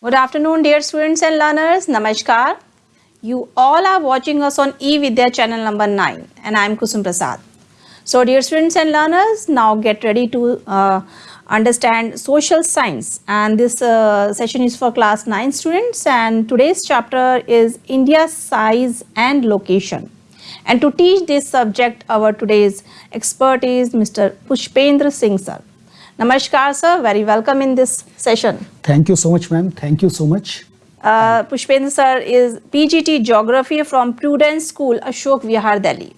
Good afternoon, dear students and learners. Namaskar. You all are watching us on eVidya channel number 9 and I am Kusum Prasad. So, dear students and learners, now get ready to uh, understand social science and this uh, session is for class 9 students and today's chapter is India's size and location. And to teach this subject, our today's expert is Mr. Pushpendra Singh sir. Namaskar sir, very welcome in this session. Thank you so much, ma'am. Thank you so much. Uh, Pushpendra sir is PGT Geography from Prudence School, Ashok Vihar, Delhi.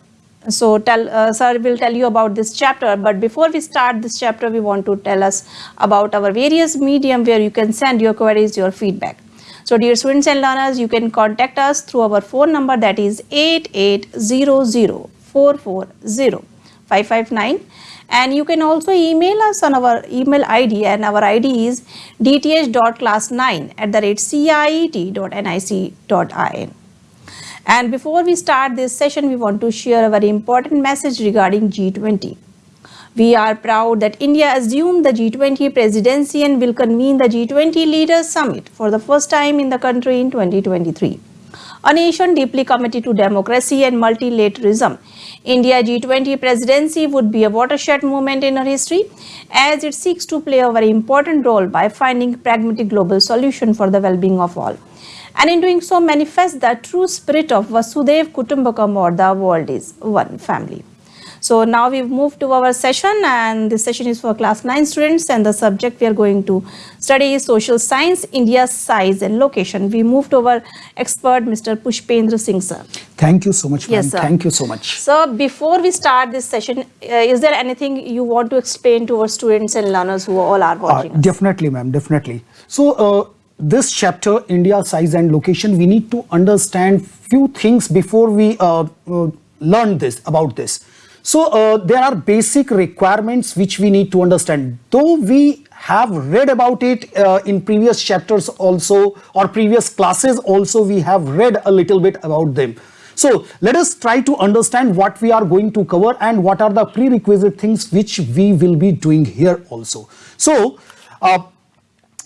So tell uh, sir will tell you about this chapter. But before we start this chapter, we want to tell us about our various medium where you can send your queries, your feedback. So dear students and learners, you can contact us through our phone number that is 8800 559 and you can also email us on our email id and our id is dth.class9 at the rate ciet.nic.in. And before we start this session, we want to share a very important message regarding G20. We are proud that India assumed the G20 presidency and will convene the G20 Leaders Summit for the first time in the country in 2023. A nation deeply committed to democracy and multilateralism, India G20 presidency would be a watershed moment in our history as it seeks to play a very important role by finding pragmatic global solution for the well-being of all. And in doing so manifest the true spirit of Vasudhaiva Kutumbakam or the world is one family. So now we've moved to our session and this session is for class 9 students and the subject we are going to study is social science, India's size and location. We moved to our expert Mr. Pushpendra Singh sir. Thank you so much, ma'am. Yes, sir. Thank you so much. So before we start this session, uh, is there anything you want to explain to our students and learners who all are Uh, watching? us? definitely, ma'am. Definitely. So, uh, this chapter, India size and location, we need to understand few things before we uh, uh, learn this about this. So, uh, there are basic requirements which we need to understand. Though we have read about it uh, in previous chapters also or previous classes also we have read a little bit about them. So let us try to understand what we are going to cover and what are the prerequisite things which we will be doing here also. So uh,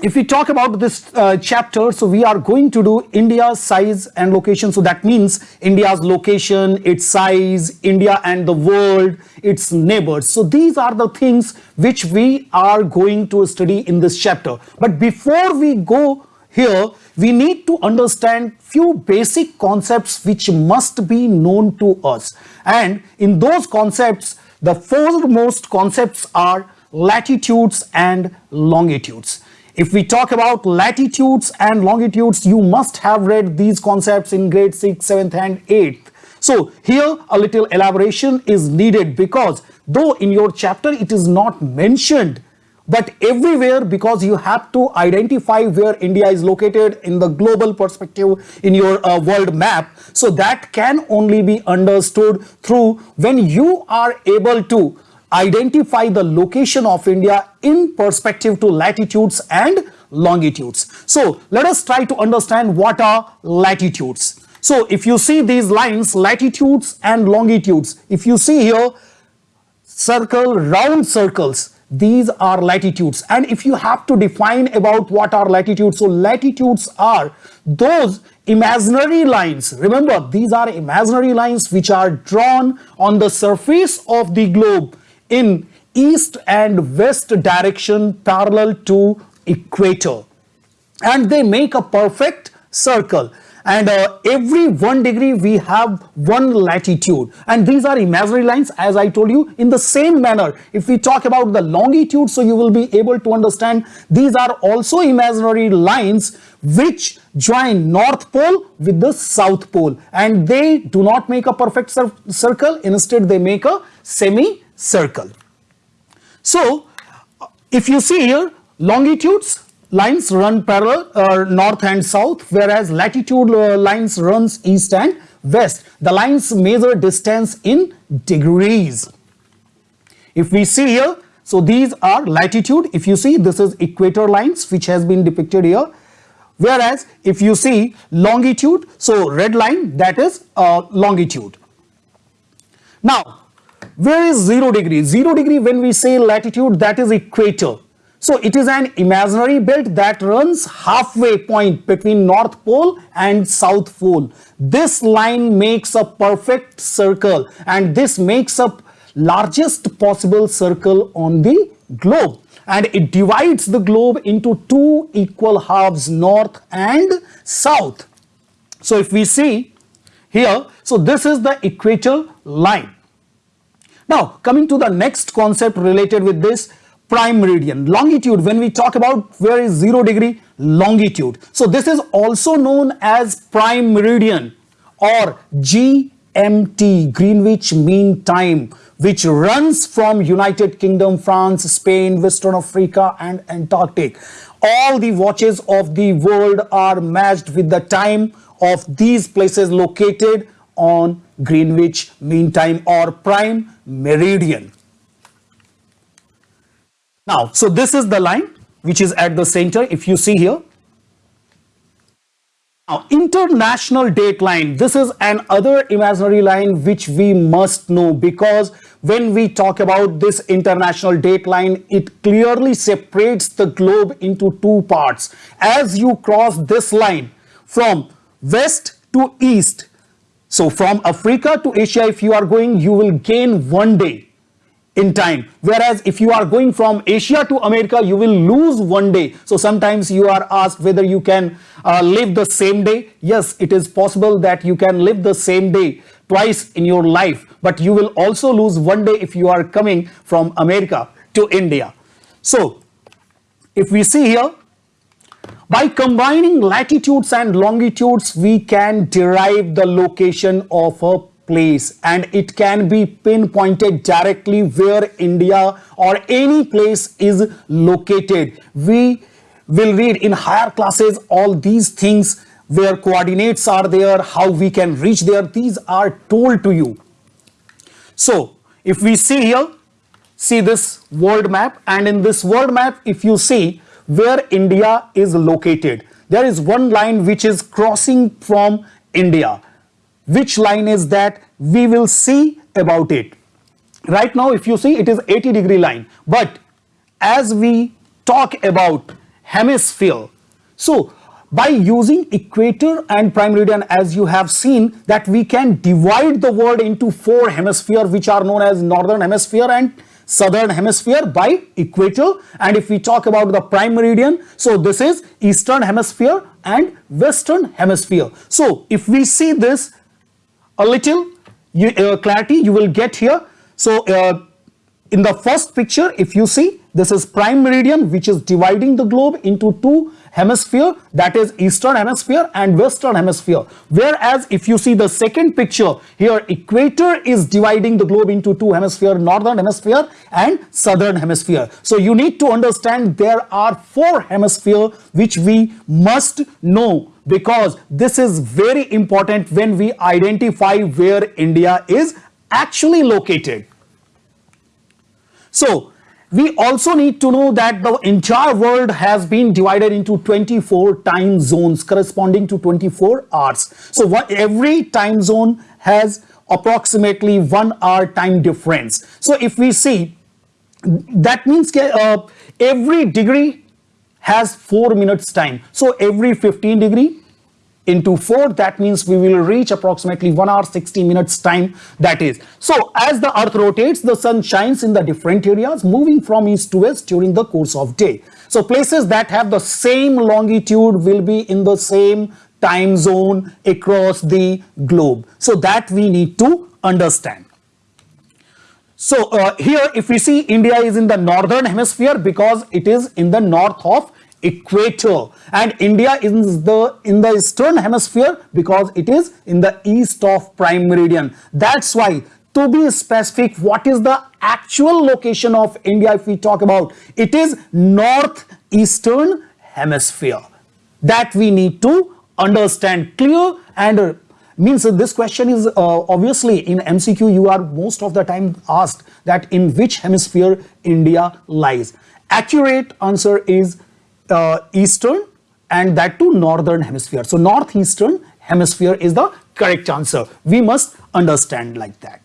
if we talk about this uh, chapter, so we are going to do India's size and location. So that means India's location, its size, India and the world, its neighbors. So these are the things which we are going to study in this chapter. But before we go here, we need to understand few basic concepts which must be known to us. And in those concepts, the foremost concepts are latitudes and longitudes. If we talk about latitudes and longitudes, you must have read these concepts in grade 6, 7th and 8th. So here a little elaboration is needed because though in your chapter it is not mentioned, but everywhere because you have to identify where India is located in the global perspective in your uh, world map. So that can only be understood through when you are able to identify the location of India in perspective to latitudes and longitudes. So let us try to understand what are latitudes. So if you see these lines, latitudes and longitudes, if you see here, circle, round circles, these are latitudes. And if you have to define about what are latitudes, so latitudes are those imaginary lines. Remember, these are imaginary lines which are drawn on the surface of the globe in east and west direction parallel to equator. And they make a perfect circle. And uh, every one degree we have one latitude. And these are imaginary lines as I told you in the same manner. If we talk about the longitude so you will be able to understand these are also imaginary lines which join north pole with the south pole. And they do not make a perfect circle. Instead they make a semi circle. So if you see here longitudes lines run parallel uh, north and south whereas latitude uh, lines runs east and west. The lines measure distance in degrees. If we see here so these are latitude if you see this is equator lines which has been depicted here whereas if you see longitude so red line that is uh, longitude. Now where is 0 degree? 0 degree when we say latitude that is equator. So it is an imaginary belt that runs halfway point between North Pole and South Pole. This line makes a perfect circle and this makes a largest possible circle on the globe and it divides the globe into two equal halves north and south. So if we see here, so this is the equator line. Now coming to the next concept related with this prime meridian longitude when we talk about where is 0 degree longitude so this is also known as prime meridian or GMT Greenwich Mean Time which runs from United Kingdom, France, Spain, Western Africa and Antarctic. All the watches of the world are matched with the time of these places located on Greenwich Mean Time or Prime Meridian. Now, so this is the line which is at the center if you see here now, international date line, this is another imaginary line which we must know because when we talk about this international date line, it clearly separates the globe into two parts. As you cross this line from west to east, so from Africa to Asia, if you are going, you will gain one day in time. Whereas if you are going from asia to america you will lose one day. So sometimes you are asked whether you can uh, live the same day. Yes it is possible that you can live the same day twice in your life but you will also lose one day if you are coming from america to india. So if we see here by combining latitudes and longitudes we can derive the location of a place and it can be pinpointed directly where India or any place is located. We will read in higher classes all these things where coordinates are there, how we can reach there. These are told to you. So if we see here, see this world map and in this world map, if you see where India is located, there is one line which is crossing from India. Which line is that? We will see about it. Right now if you see it is 80 degree line. But as we talk about hemisphere so by using equator and prime meridian as you have seen that we can divide the world into four hemisphere which are known as northern hemisphere and southern hemisphere by equator and if we talk about the prime meridian so this is eastern hemisphere and western hemisphere so if we see this a little you, uh, clarity you will get here. So uh, in the first picture, if you see, this is prime meridian, which is dividing the globe into two hemisphere, that is eastern hemisphere and western hemisphere. Whereas if you see the second picture, here equator is dividing the globe into two hemisphere, northern hemisphere and southern hemisphere. So you need to understand there are four hemisphere which we must know because this is very important when we identify where India is actually located. So we also need to know that the entire world has been divided into 24 time zones corresponding to 24 hours. So what, every time zone has approximately one hour time difference. So if we see that means uh, every degree has 4 minutes time. So every 15 degree into 4 that means we will reach approximately 1 hour 60 minutes time that is. So as the earth rotates the sun shines in the different areas moving from east to west during the course of day. So places that have the same longitude will be in the same time zone across the globe. So that we need to understand. So uh, here if we see India is in the northern hemisphere because it is in the north of equator and India is the in the eastern hemisphere because it is in the east of prime meridian. That's why to be specific what is the actual location of India if we talk about it is northeastern hemisphere that we need to understand clear and uh, means this question is uh, obviously in MCQ you are most of the time asked that in which hemisphere India lies. Accurate answer is eastern and that to northern hemisphere. So northeastern hemisphere is the correct answer. We must understand like that.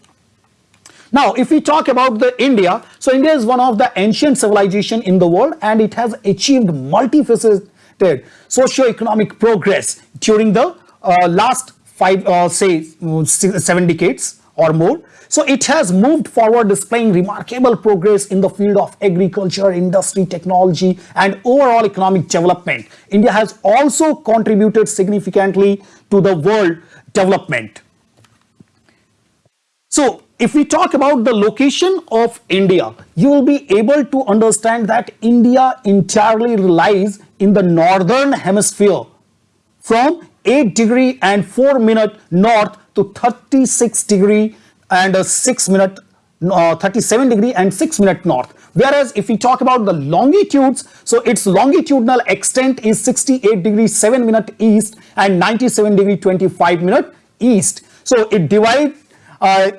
Now, if we talk about the India, so India is one of the ancient civilization in the world and it has achieved multifaceted socio-economic progress during the uh, last five, uh, say, seven decades or more. So it has moved forward displaying remarkable progress in the field of agriculture, industry, technology and overall economic development. India has also contributed significantly to the world development. So if we talk about the location of India, you will be able to understand that India entirely lies in the northern hemisphere from 8 degree and 4 minute north to 36 degree and 6 minute uh, 37 degree and 6 minute north whereas if we talk about the longitudes so its longitudinal extent is 68 degree 7 minute east and 97 degree 25 minute east so it divides uh,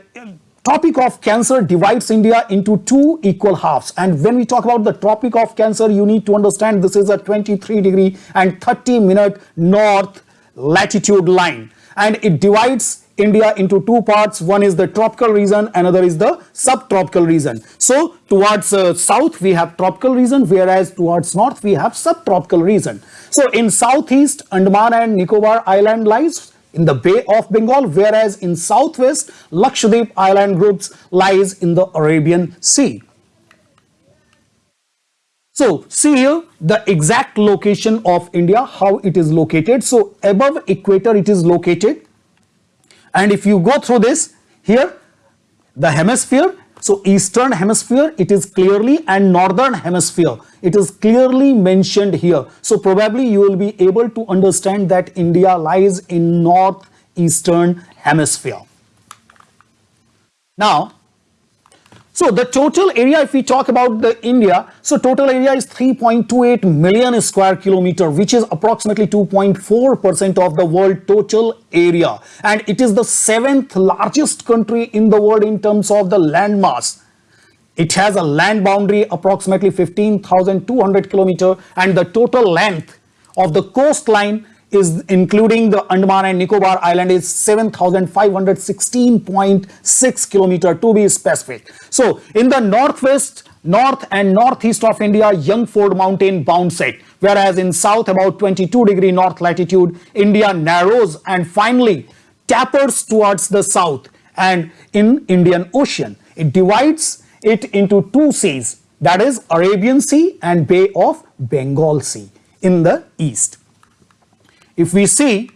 Tropic of Cancer divides India into two equal halves. And when we talk about the Tropic of Cancer, you need to understand this is a 23 degree and 30 minute north latitude line. And it divides India into two parts. One is the tropical region, another is the subtropical region. So towards uh, south, we have tropical region, whereas towards north, we have subtropical region. So in southeast, Andaman and Nicobar Island lies in the Bay of Bengal, whereas in southwest, Lakshadweep Island groups lies in the Arabian Sea. So see here the exact location of India, how it is located. So above equator it is located and if you go through this here the hemisphere so eastern hemisphere it is clearly and northern hemisphere it is clearly mentioned here. So probably you will be able to understand that India lies in northeastern hemisphere. Now so the total area, if we talk about the India, so total area is 3.28 million square kilometer, which is approximately 2.4% of the world total area. And it is the seventh largest country in the world in terms of the land mass. It has a land boundary approximately 15,200 kilometer and the total length of the coastline is including the Andaman and Nicobar Island is 7,516.6 kilometer to be specific. So in the northwest, north and northeast of India, young fold Mountain bounds it. Whereas in south about 22 degree north latitude, India narrows and finally tapers towards the south and in Indian Ocean. It divides it into two seas that is Arabian Sea and Bay of Bengal Sea in the east. If we see,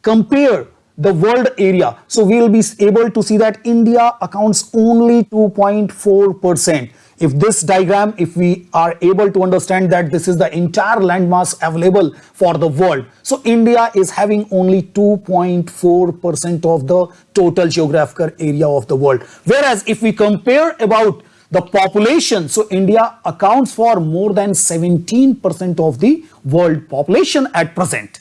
compare the world area, so we will be able to see that India accounts only 2.4%. If this diagram, if we are able to understand that this is the entire landmass available for the world, so India is having only 2.4% of the total geographical area of the world. Whereas if we compare about the population, so India accounts for more than 17% of the world population at present.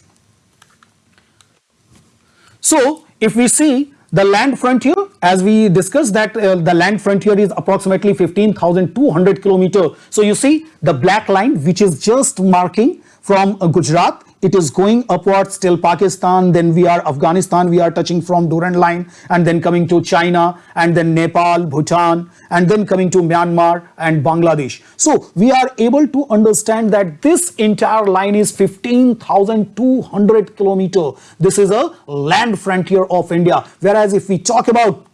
So if we see the land frontier, as we discussed that uh, the land frontier is approximately 15,200 kilometer. So you see the black line which is just marking from uh, Gujarat it is going upwards till Pakistan, then we are Afghanistan, we are touching from Durand line and then coming to China and then Nepal, Bhutan and then coming to Myanmar and Bangladesh. So we are able to understand that this entire line is 15,200 kilometer. This is a land frontier of India. Whereas if we talk about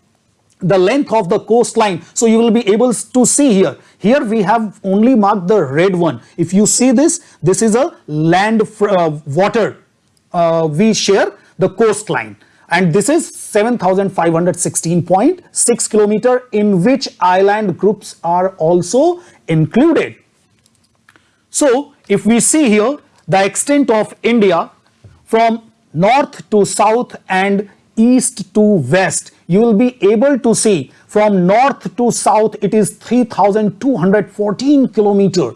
the length of the coastline, so you will be able to see here here we have only marked the red one. If you see this, this is a land uh, water. Uh, we share the coastline and this is 7516.6 kilometer in which island groups are also included. So if we see here the extent of India from north to south and east to west, you will be able to see from north to south, it is 3,214 kilometer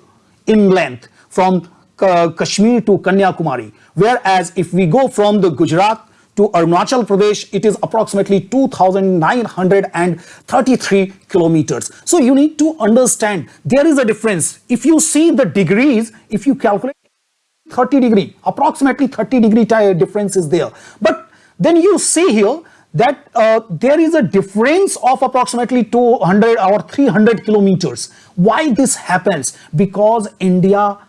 in length from Kashmir to Kanyakumari. Whereas if we go from the Gujarat to Arunachal Pradesh, it is approximately 2,933 kilometers. So you need to understand there is a difference. If you see the degrees, if you calculate 30 degree, approximately 30 degree difference is there. But then you see here that uh, there is a difference of approximately 200 or 300 kilometers. Why this happens? Because India,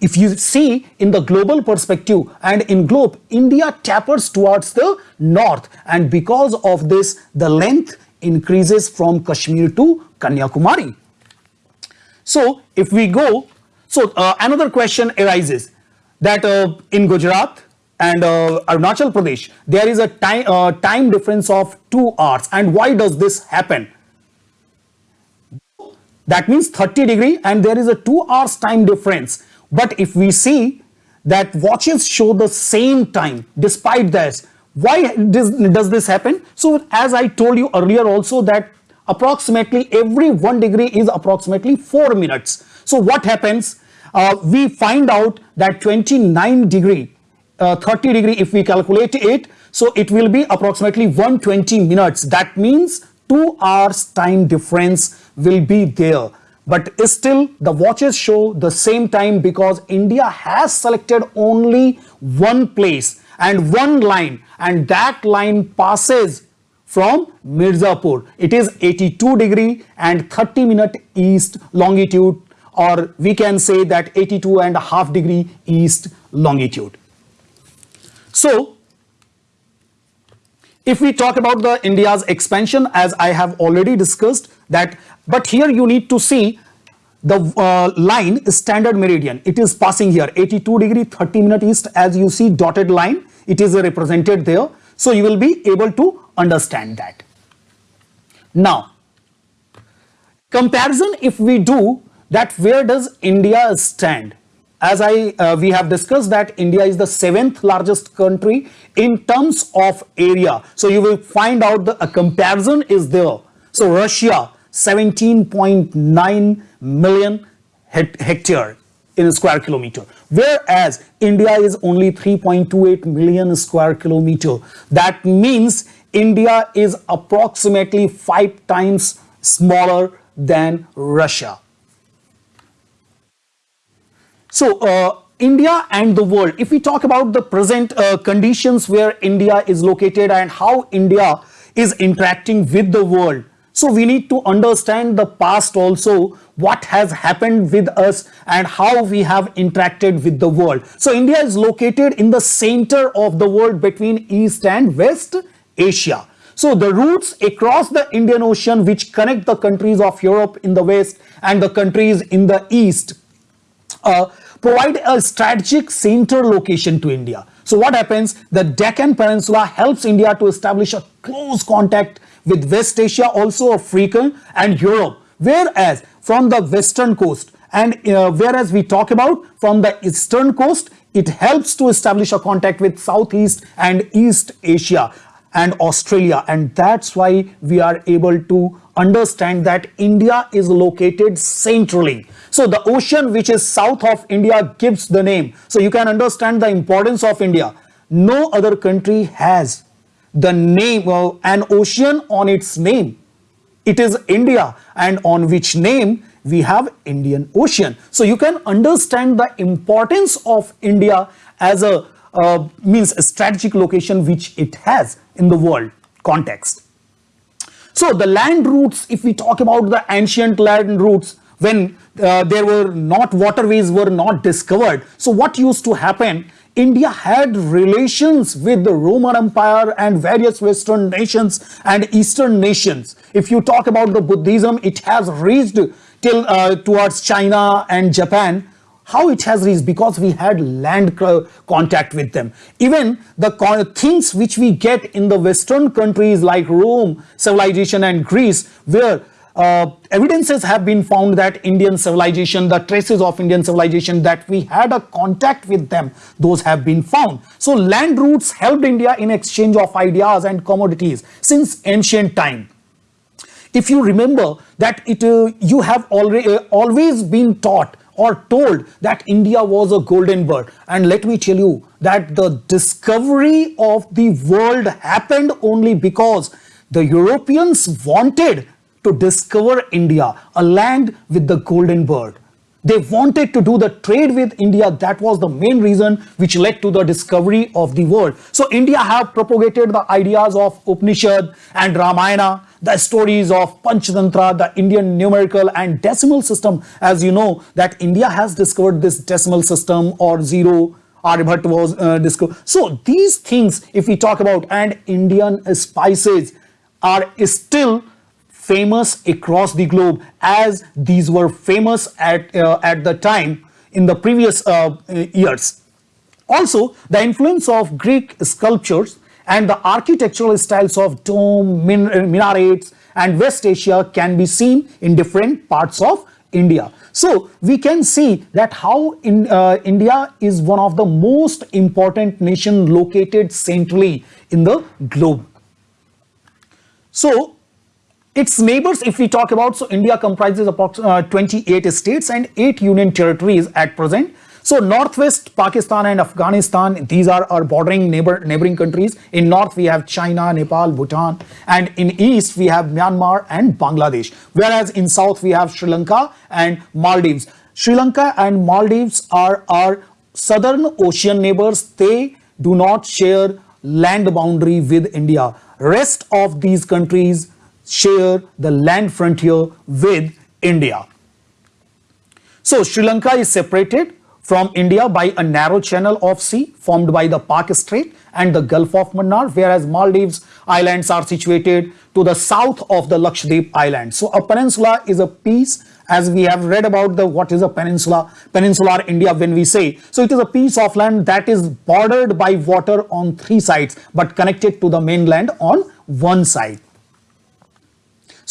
if you see in the global perspective and in globe, India tapers towards the north and because of this, the length increases from Kashmir to Kanyakumari. So if we go, so uh, another question arises that uh, in Gujarat, and uh, Arunachal Pradesh, there is a time, uh, time difference of 2 hours. And why does this happen? That means 30 degree and there is a 2 hours time difference. But if we see that watches show the same time despite this, why does, does this happen? So as I told you earlier also that approximately every 1 degree is approximately 4 minutes. So what happens? Uh, we find out that 29 degree uh, 30 degree if we calculate it so it will be approximately 120 minutes that means 2 hours time difference will be there but still the watches show the same time because India has selected only one place and one line and that line passes from Mirzapur. It is 82 degree and 30 minute east longitude or we can say that 82 and a half degree east longitude. So, if we talk about the India's expansion, as I have already discussed that, but here you need to see the uh, line standard meridian. It is passing here 82 degree 30 minute east as you see dotted line. It is represented there. So you will be able to understand that. Now, comparison if we do that where does India stand? As I uh, we have discussed that India is the seventh largest country in terms of area. So you will find out the a comparison is there. So Russia 17.9 million hectare in a square kilometer whereas India is only 3.28 million square kilometer. That means India is approximately five times smaller than Russia. So uh, India and the world, if we talk about the present uh, conditions where India is located and how India is interacting with the world, so we need to understand the past also, what has happened with us and how we have interacted with the world. So India is located in the center of the world between East and West Asia. So the routes across the Indian Ocean which connect the countries of Europe in the west and the countries in the east uh, provide a strategic center location to India. So what happens? The Deccan Peninsula helps India to establish a close contact with West Asia, also Africa and Europe. Whereas from the western coast and uh, whereas we talk about from the eastern coast, it helps to establish a contact with Southeast and East Asia and Australia. And that's why we are able to understand that India is located centrally. So the ocean which is south of India gives the name. So you can understand the importance of India. No other country has the name of an ocean on its name. It is India and on which name we have Indian Ocean. So you can understand the importance of India as a uh, means a strategic location which it has in the world context. So the land routes, if we talk about the ancient land routes, when uh, there were not waterways were not discovered. So what used to happen? India had relations with the Roman Empire and various Western nations and Eastern nations. If you talk about the Buddhism, it has reached till uh, towards China and Japan. How it has reached? Because we had land contact with them. Even the things which we get in the Western countries like Rome, civilization and Greece, where uh, evidences have been found that Indian civilization, the traces of Indian civilization that we had a contact with them, those have been found. So land routes helped India in exchange of ideas and commodities since ancient time. If you remember that it, uh, you have already uh, always been taught or told that India was a golden bird. And let me tell you that the discovery of the world happened only because the Europeans wanted to discover India, a land with the golden bird. They wanted to do the trade with India. That was the main reason which led to the discovery of the world. So India have propagated the ideas of Upanishad and Ramayana, the stories of Panchatantra, the Indian numerical and decimal system. As you know that India has discovered this decimal system or zero Aryabhatta was uh, discovered. So these things, if we talk about and Indian spices are still famous across the globe as these were famous at, uh, at the time in the previous uh, years. Also, the influence of Greek sculptures and the architectural styles of dome, min minarets and West Asia can be seen in different parts of India. So we can see that how in, uh, India is one of the most important nation located centrally in the globe. So its neighbors, if we talk about, so India comprises about uh, 28 states and 8 union territories at present. So northwest Pakistan and Afghanistan, these are our bordering neighbor neighboring countries. In north we have China, Nepal, Bhutan, and in east we have Myanmar and Bangladesh. Whereas in south we have Sri Lanka and Maldives. Sri Lanka and Maldives are our southern ocean neighbors. They do not share land boundary with India. Rest of these countries share the land frontier with India. So Sri Lanka is separated from India by a narrow channel of sea formed by the Palk Strait and the Gulf of Mannar, whereas Maldives islands are situated to the south of the Lakshadweep island. So a peninsula is a piece as we have read about the what is a peninsula, peninsular India when we say. So it is a piece of land that is bordered by water on three sides but connected to the mainland on one side.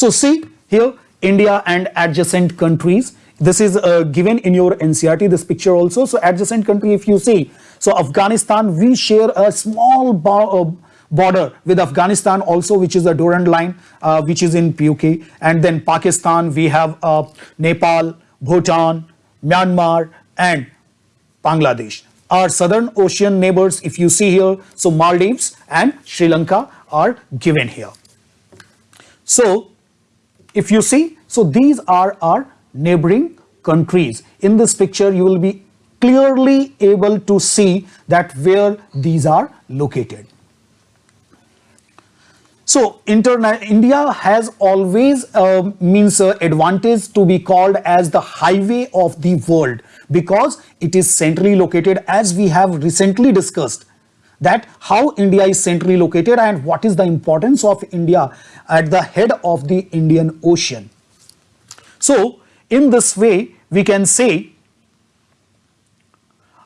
So see here India and adjacent countries. This is uh, given in your NCERT, this picture also. So adjacent country, if you see, so Afghanistan, we share a small uh, border with Afghanistan also, which is a Durand line, uh, which is in PUK. And then Pakistan, we have uh, Nepal, Bhutan, Myanmar, and Bangladesh. Our southern ocean neighbors, if you see here, so Maldives and Sri Lanka are given here. So if you see, so these are our neighboring countries. In this picture, you will be clearly able to see that where these are located. So India has always uh, means uh, advantage to be called as the highway of the world because it is centrally located as we have recently discussed that how India is centrally located and what is the importance of India at the head of the Indian Ocean. So, in this way, we can say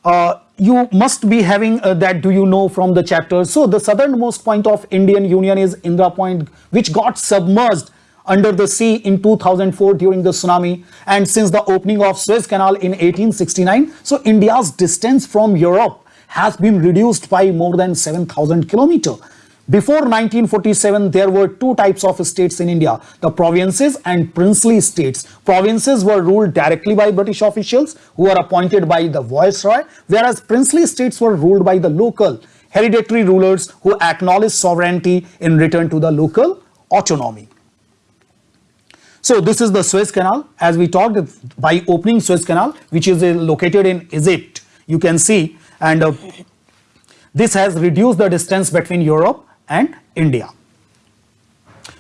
uh, you must be having uh, that do you know from the chapter. So, the southernmost point of Indian Union is Indira Point which got submerged under the sea in 2004 during the tsunami and since the opening of Suez Canal in 1869. So, India's distance from Europe has been reduced by more than 7,000 kilometers. Before 1947, there were two types of states in India, the provinces and princely states. Provinces were ruled directly by British officials who were appointed by the Viceroy, whereas princely states were ruled by the local hereditary rulers who acknowledged sovereignty in return to the local autonomy. So this is the Suez Canal. As we talked, by opening Suez Canal, which is located in Egypt, you can see and uh, this has reduced the distance between Europe and India.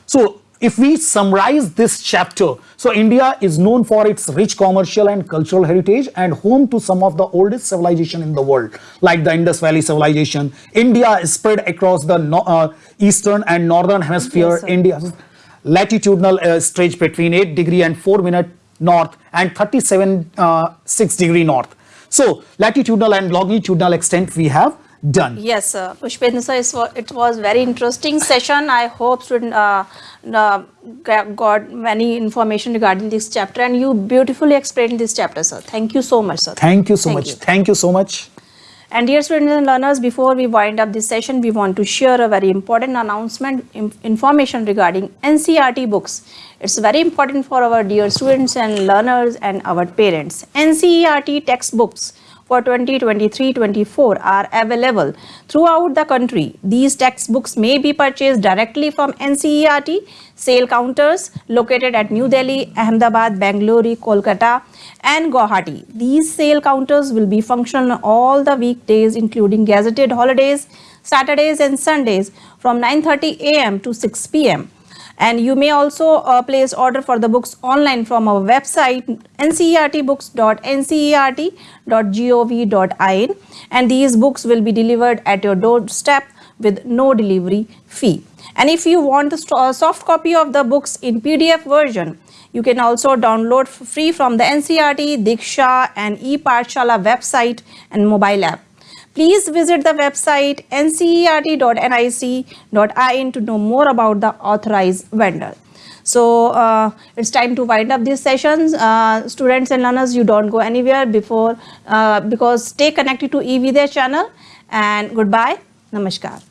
So if we summarize this chapter, so India is known for its rich commercial and cultural heritage and home to some of the oldest civilization in the world, like the Indus Valley civilization. India is spread across the no, uh, eastern and northern hemisphere. Yes, India latitudinal uh, stretch between 8 degree and 4 minute north and 37 uh, 6 degree north. So latitudinal and longitudinal extent we have done. Yes, sir. Pushpendra sir, it was very interesting session. I hope student uh, uh, got many information regarding this chapter and you beautifully explained this chapter, sir. Thank you so much, sir. Thank you so Thank much. You. Thank you so much. And dear students and learners, before we wind up this session, we want to share a very important announcement, information regarding NCERT books. It's very important for our dear students and learners and our parents. NCERT textbooks for 2023-24 are available throughout the country. These textbooks may be purchased directly from NCERT sale counters located at New Delhi, Ahmedabad, Bangalore, Kolkata and Guwahati. These sale counters will be functional all the weekdays including gazetted holidays, Saturdays and Sundays from 9.30 am to 6 pm and you may also uh, place order for the books online from our website ncertbooks.ncert.gov.in and these books will be delivered at your doorstep with no delivery fee. And if you want the uh, soft copy of the books in pdf version you can also download free from the ncert diksha and e-pathshala website and mobile app Please visit the website ncert.nic.in to know more about the authorized vendor. So uh, it's time to wind up these sessions. Uh, students and learners, you don't go anywhere before uh, because stay connected to eVidya channel and goodbye. Namaskar.